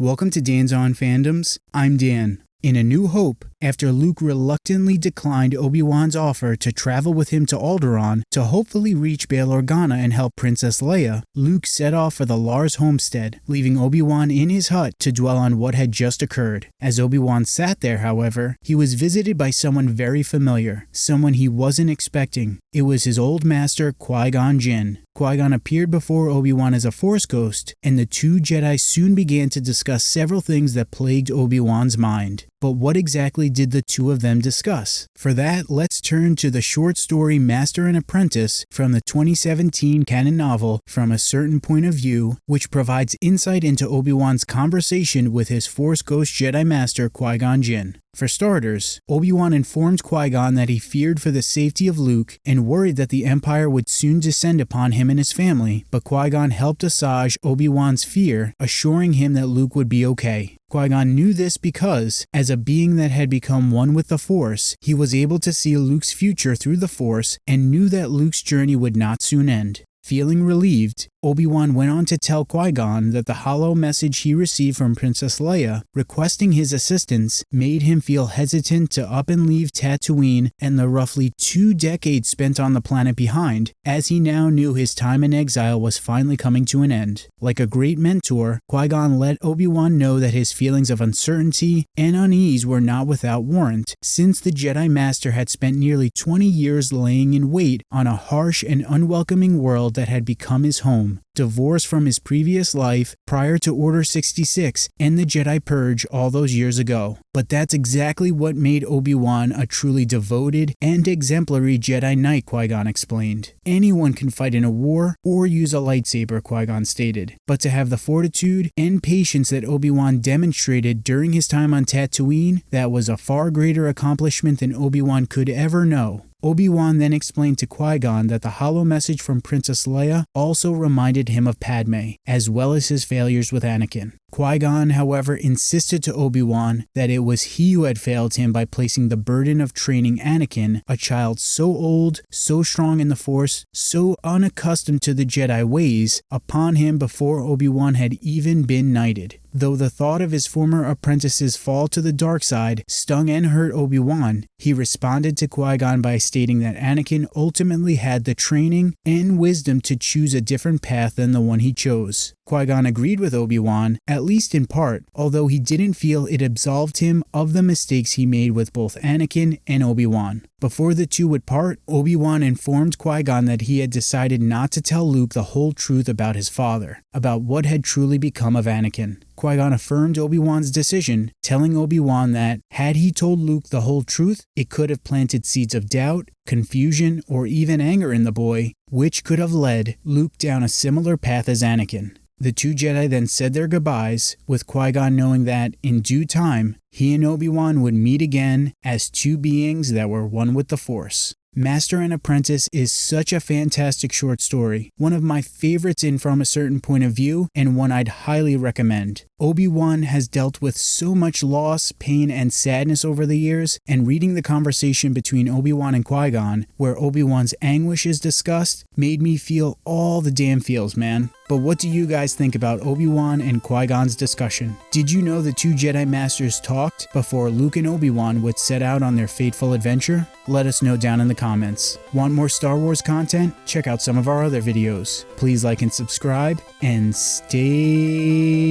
Welcome to Dan's On Fandoms. I'm Dan. In A New Hope, after Luke reluctantly declined Obi-Wan's offer to travel with him to Alderaan to hopefully reach Bail Organa and help Princess Leia, Luke set off for the Lars homestead, leaving Obi-Wan in his hut to dwell on what had just occurred. As Obi-Wan sat there, however, he was visited by someone very familiar, someone he wasn't expecting. It was his old master, Qui-Gon Jinn. Qui-Gon appeared before Obi-Wan as a Force ghost, and the two Jedi soon began to discuss several things that plagued Obi-Wan's mind. But what exactly did the two of them discuss? For that, let's turn to the short story Master and Apprentice from the 2017 canon novel From a Certain Point of View, which provides insight into Obi-Wan's conversation with his Force Ghost Jedi Master Qui-Gon Jinn. For starters, Obi-Wan informed Qui-Gon that he feared for the safety of Luke and worried that the Empire would soon descend upon him and his family, but Qui-Gon helped assuage Obi-Wan's fear, assuring him that Luke would be okay. Qui-Gon knew this because, as a being that had become one with the Force, he was able to see Luke's future through the Force and knew that Luke's journey would not soon end. Feeling relieved, Obi-Wan went on to tell Qui-Gon that the holo message he received from Princess Leia requesting his assistance made him feel hesitant to up and leave Tatooine and the roughly two decades spent on the planet behind, as he now knew his time in exile was finally coming to an end. Like a great mentor, Qui-Gon let Obi-Wan know that his feelings of uncertainty and unease were not without warrant, since the Jedi Master had spent nearly 20 years laying in wait on a harsh and unwelcoming world that had become his home, time divorced from his previous life prior to Order 66 and the Jedi Purge all those years ago. But that's exactly what made Obi-Wan a truly devoted and exemplary Jedi Knight, Qui-Gon explained. Anyone can fight in a war or use a lightsaber, Qui-Gon stated, but to have the fortitude and patience that Obi-Wan demonstrated during his time on Tatooine, that was a far greater accomplishment than Obi-Wan could ever know. Obi-Wan then explained to Qui-Gon that the holo message from Princess Leia also reminded him of Padme, as well as his failures with Anakin. Qui-Gon, however, insisted to Obi-Wan that it was he who had failed him by placing the burden of training Anakin, a child so old, so strong in the Force, so unaccustomed to the Jedi ways, upon him before Obi-Wan had even been knighted. Though the thought of his former apprentice's fall to the dark side stung and hurt Obi-Wan, he responded to Qui-Gon by stating that Anakin ultimately had the training and wisdom to choose a different path than the one he chose. Qui-Gon agreed with Obi-Wan, at least in part, although he didn't feel it absolved him of the mistakes he made with both Anakin and Obi-Wan. Before the two would part, Obi-Wan informed Qui-Gon that he had decided not to tell Luke the whole truth about his father, about what had truly become of Anakin. Qui-Gon affirmed Obi-Wan's decision, telling Obi-Wan that, had he told Luke the whole truth, it could have planted seeds of doubt, confusion, or even anger in the boy, which could have led Luke down a similar path as Anakin. The two Jedi then said their goodbyes, with Qui Gon knowing that, in due time, he and Obi Wan would meet again as two beings that were one with the Force. Master and Apprentice is such a fantastic short story, one of my favorites in From a Certain Point of View, and one I'd highly recommend. Obi-Wan has dealt with so much loss, pain, and sadness over the years, and reading the conversation between Obi-Wan and Qui-Gon, where Obi-Wan's anguish is discussed, made me feel all the damn feels, man. But what do you guys think about Obi-Wan and Qui-Gon's discussion? Did you know the two Jedi Masters talked before Luke and Obi-Wan would set out on their fateful adventure? Let us know down in the comments. Want more Star Wars content? Check out some of our other videos. Please like and subscribe, and stay.